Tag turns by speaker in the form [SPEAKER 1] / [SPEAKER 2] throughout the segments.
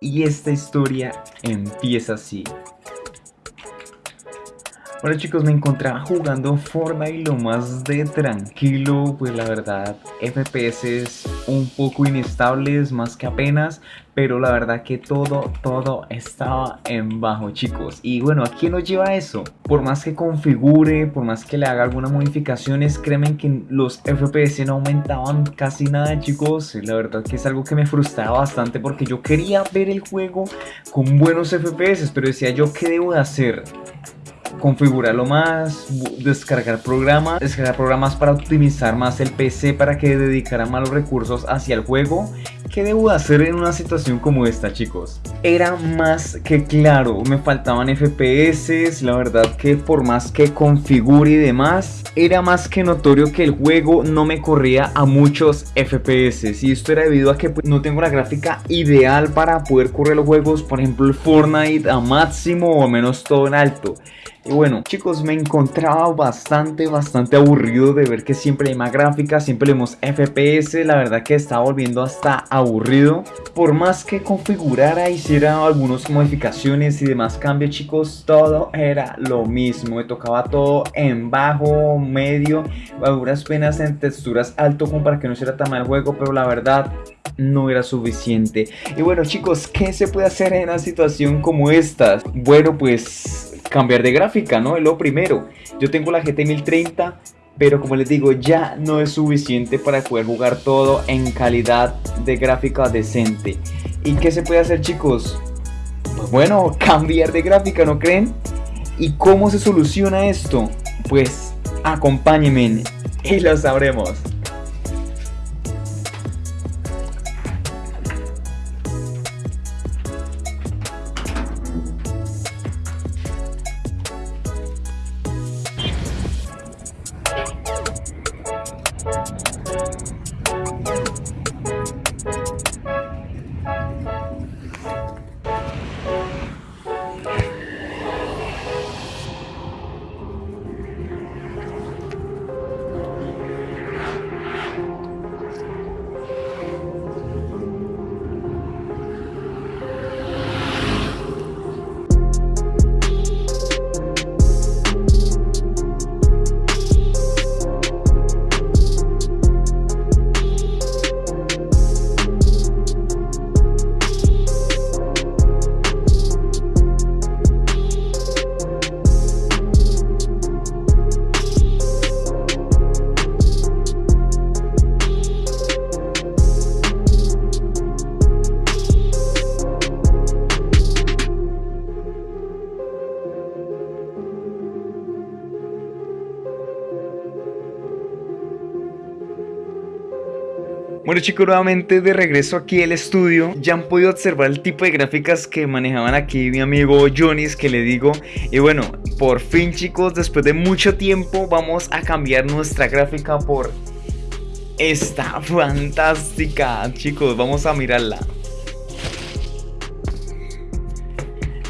[SPEAKER 1] Y esta historia empieza así. Bueno chicos, me encontraba jugando Fortnite lo más de tranquilo, pues la verdad FPS un poco inestables, más que apenas, pero la verdad que todo, todo estaba en bajo chicos. Y bueno, ¿a quién nos lleva eso? Por más que configure, por más que le haga algunas modificaciones, créanme que los FPS no aumentaban casi nada chicos. La verdad que es algo que me frustraba bastante porque yo quería ver el juego con buenos FPS, pero decía yo, ¿qué debo de hacer? Configurarlo más, descargar programas, descargar programas para optimizar más el PC para que dedicara más los recursos hacia el juego. ¿Qué debo hacer en una situación como esta chicos? Era más que claro, me faltaban FPS, la verdad que por más que configure y demás, era más que notorio que el juego no me corría a muchos FPS y esto era debido a que pues, no tengo la gráfica ideal para poder correr los juegos, por ejemplo Fortnite a máximo o menos todo en alto. Y bueno, chicos, me encontraba bastante, bastante aburrido de ver que siempre hay más gráficas, siempre vemos FPS, la verdad que estaba volviendo hasta aburrido. Por más que configurara, hiciera algunas modificaciones y demás cambios, chicos, todo era lo mismo. Me tocaba todo en bajo, medio, a duras penas en texturas alto como para que no hiciera tan mal juego, pero la verdad no era suficiente. Y bueno, chicos, ¿qué se puede hacer en una situación como esta? Bueno, pues cambiar de gráfica, ¿no? Es lo primero. Yo tengo la GT 1030, pero como les digo, ya no es suficiente para poder jugar todo en calidad de gráfica decente. ¿Y qué se puede hacer, chicos? Pues bueno, cambiar de gráfica, ¿no creen? ¿Y cómo se soluciona esto? Pues acompáñenme y lo sabremos. Bueno chicos, nuevamente de regreso aquí al estudio. Ya han podido observar el tipo de gráficas que manejaban aquí mi amigo Jonis que le digo. Y bueno, por fin chicos, después de mucho tiempo vamos a cambiar nuestra gráfica por esta fantástica. Chicos, vamos a mirarla.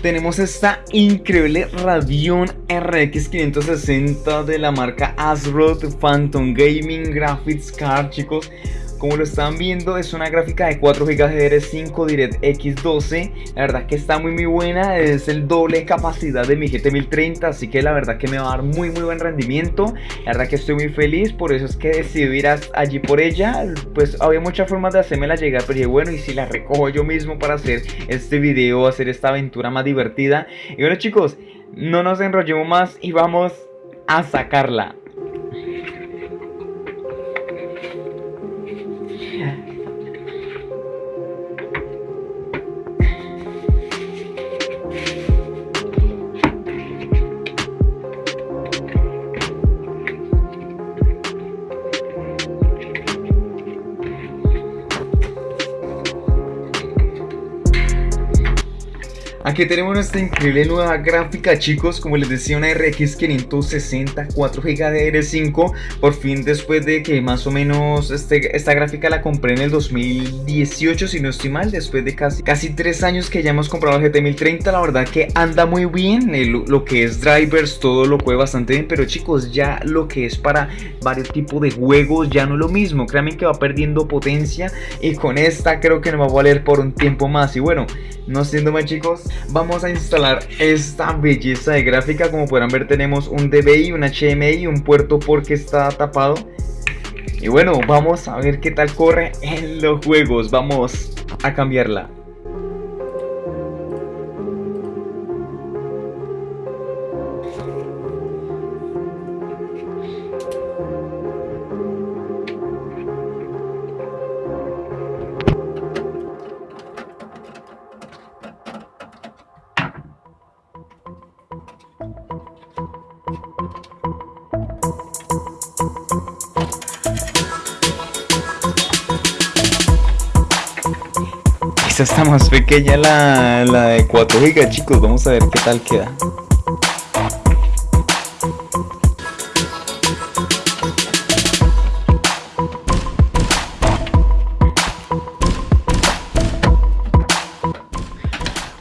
[SPEAKER 1] Tenemos esta increíble Radeon RX 560 de la marca ASRock Phantom Gaming Graphics Card, chicos. Como lo están viendo es una gráfica de 4 GB de 5 DirectX 12 La verdad que está muy muy buena Es el doble capacidad de mi GT 1030 Así que la verdad que me va a dar muy muy buen rendimiento. La verdad que estoy muy feliz Por eso es que decidí ir allí por ella. Pues había muchas formas de hacérmela llegar Pero bueno y si la recojo yo mismo para hacer este video Hacer esta aventura más divertida Y bueno chicos no nos enrollemos más y vamos a sacarla Aquí tenemos nuestra increíble nueva gráfica chicos, como les decía una RX 560 4 GB de R5 Por fin después de que más o menos este, esta gráfica la compré en el 2018 si no estoy mal Después de casi, casi 3 años que ya hemos comprado el GT 1030 La verdad que anda muy bien, lo que es drivers todo lo puede bastante bien Pero chicos ya lo que es para varios tipos de juegos ya no es lo mismo. Créanme que va perdiendo potencia y con esta creo que nos va a valer por un tiempo más. Y bueno, no siendo más chicos vamos a instalar esta belleza de gráfica. Como podrán ver tenemos un DVI, un HDMI y un puerto porque está tapado. Y bueno vamos a ver qué tal corre en los juegos. Vamos a cambiarla Esta está más pequeña la, la de 4 GB, chicos. Vamos a ver qué tal queda.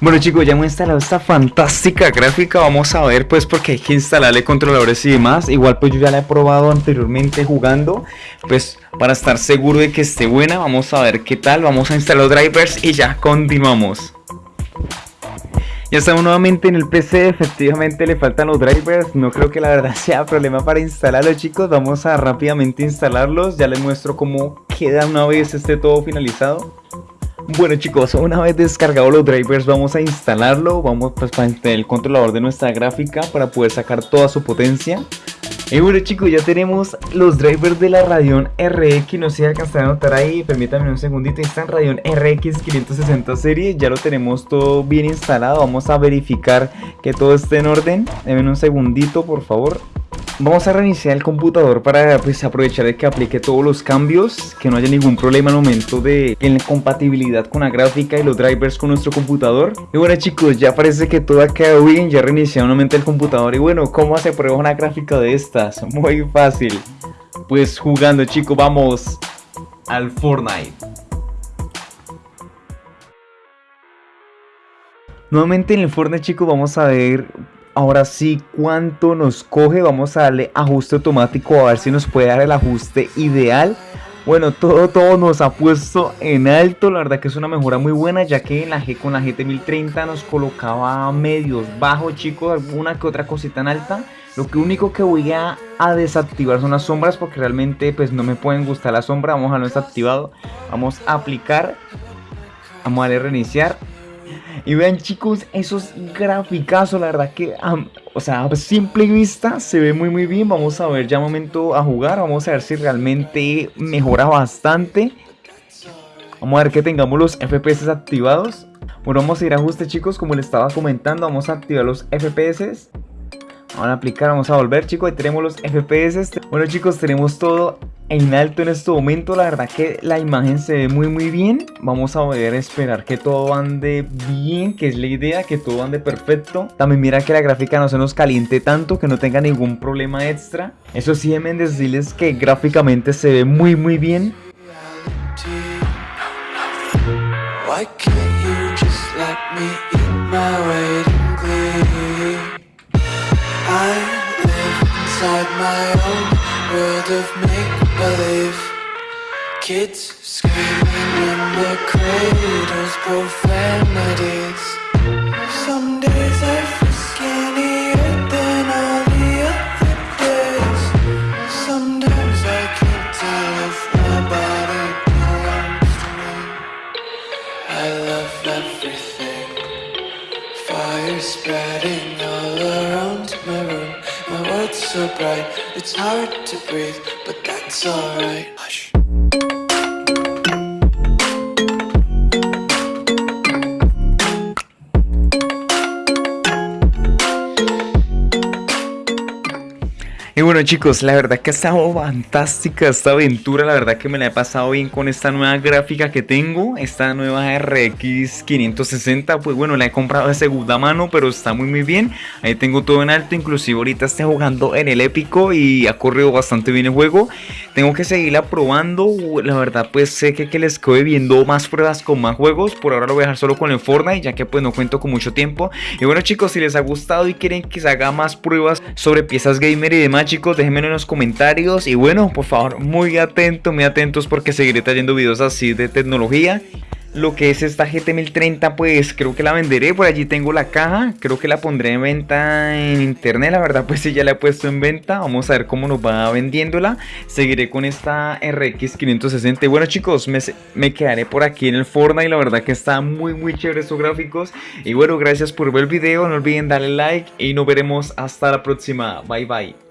[SPEAKER 1] Bueno chicos, ya hemos instalado esta fantástica gráfica, vamos a ver pues porque hay que instalarle controladores y demás. Igual pues yo ya la he probado anteriormente jugando Pues para estar seguro de que esté buena, vamos a ver qué tal. Vamos a instalar los drivers y ya continuamos. Ya estamos nuevamente en el PC, efectivamente le faltan los drivers, no creo que la verdad sea problema para instalarlos chicos, vamos a rápidamente instalarlos, ya les muestro cómo queda una vez esté todo finalizado. Bueno chicos, una vez descargados los drivers vamos a instalarlo, vamos pues para el controlador de nuestra gráfica para poder sacar toda su potencia. Y bueno chicos, ya tenemos los drivers de la Radeon RX, no sé si alcanzan a notar ahí, permítanme un segundito, están Radeon RX 560 serie, ya lo tenemos todo bien instalado, vamos a verificar que todo esté en orden, denme un segundito por favor. Vamos a reiniciar el computador para pues, aprovechar de que aplique todos los cambios, que no haya ningún problema al momento de la compatibilidad con la gráfica y los drivers con nuestro computador. Y bueno chicos, ya parece que todo ha quedado bien, ya reiniciado nuevamente el computador. Y bueno, ¿cómo se prueba una gráfica de estas? Muy fácil. Pues jugando chicos, vamos al Fortnite. Nuevamente en el Fortnite chicos vamos a ver Ahora sí, ¿cuánto nos coge? Vamos a darle ajuste automático a ver si nos puede dar el ajuste ideal. Bueno, todo, todo nos ha puesto en alto, la verdad que es una mejora muy buena ya que en la G con la GT 1030 nos colocaba medios bajos chicos, alguna que otra cosita en alta. Lo que único que voy a, desactivar son las sombras porque realmente pues no me pueden gustar las sombras, vamos a no desactivado, vamos a aplicar, vamos a darle reiniciar y vean chicos, esos graficazos, la verdad que, o sea, a simple vista se ve muy muy bien. Vamos a ver ya un momento a jugar, vamos a ver si realmente mejora bastante. Vamos a ver que tengamos los FPS activados. Bueno, vamos a ir a ajuste chicos, como les estaba comentando, vamos a activar los FPS. Vamos a aplicar, vamos a volver chicos, ahí tenemos los FPS. Bueno chicos, tenemos todo en alto en este momento. La verdad que la imagen se ve muy muy bien. Vamos a ver, esperar que todo ande bien, que es la idea, que todo ande perfecto. También mira que la gráfica no se nos caliente tanto, que no tenga ningún problema extra. Eso sí, deben decirles que gráficamente se ve muy muy bien. Kids screaming in the cradles, profanities. Some days I feel skinnier than all the other days. Sometimes I can't tell if my body belongs to me. I love everything. Fire spreading all around my room. My world's so bright, it's hard to breathe But that's alright. Hush. bueno chicos, la verdad que ha estado fantástica esta aventura, la verdad que me la he pasado bien con esta nueva gráfica que tengo, esta nueva RX 560, pues bueno, la he comprado de segunda mano, pero está muy muy bien, ahí tengo todo en alto, inclusive ahorita estoy jugando en el épico y ha corrido bastante bien el juego, tengo que seguirla probando, la verdad pues sé que, que les estoy viendo más pruebas con más juegos, por ahora lo voy a dejar solo con el Fortnite, ya que pues no cuento con mucho tiempo, y bueno chicos, si les ha gustado y quieren que se haga más pruebas sobre piezas gamer y demás chicos, déjenme en los comentarios. Y bueno, por favor, muy atentos, muy atentos porque seguiré trayendo videos así de tecnología. Lo que es esta GT 1030 pues creo que la venderé, por allí tengo la caja, creo que la pondré en venta en internet, la verdad pues sí ya la he puesto en venta, vamos a ver cómo nos va vendiéndola, seguiré con esta RX 560 y bueno chicos, me, me quedaré por aquí en el Fortnite, la verdad que está muy muy chévere estos gráficos. Y bueno gracias por ver el video, no olviden darle like. Y nos veremos hasta la próxima, bye bye.